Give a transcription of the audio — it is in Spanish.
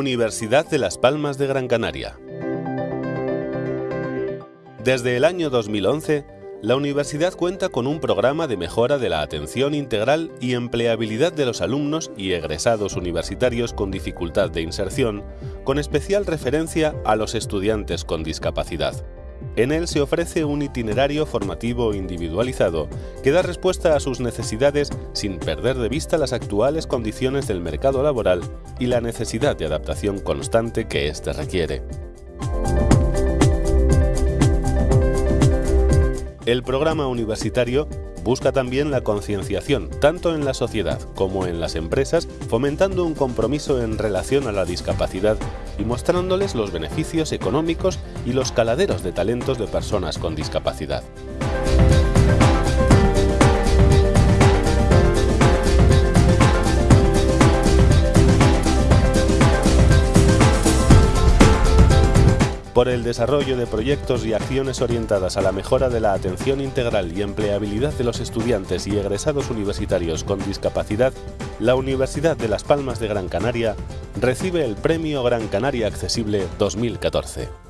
Universidad de Las Palmas de Gran Canaria. Desde el año 2011, la universidad cuenta con un programa de mejora de la atención integral y empleabilidad de los alumnos y egresados universitarios con dificultad de inserción, con especial referencia a los estudiantes con discapacidad. En él se ofrece un itinerario formativo individualizado que da respuesta a sus necesidades sin perder de vista las actuales condiciones del mercado laboral y la necesidad de adaptación constante que éste requiere. El programa universitario busca también la concienciación, tanto en la sociedad como en las empresas, fomentando un compromiso en relación a la discapacidad y mostrándoles los beneficios económicos y los caladeros de talentos de personas con discapacidad. Por el desarrollo de proyectos y acciones orientadas a la mejora de la atención integral y empleabilidad de los estudiantes y egresados universitarios con discapacidad, la Universidad de Las Palmas de Gran Canaria recibe el Premio Gran Canaria Accesible 2014.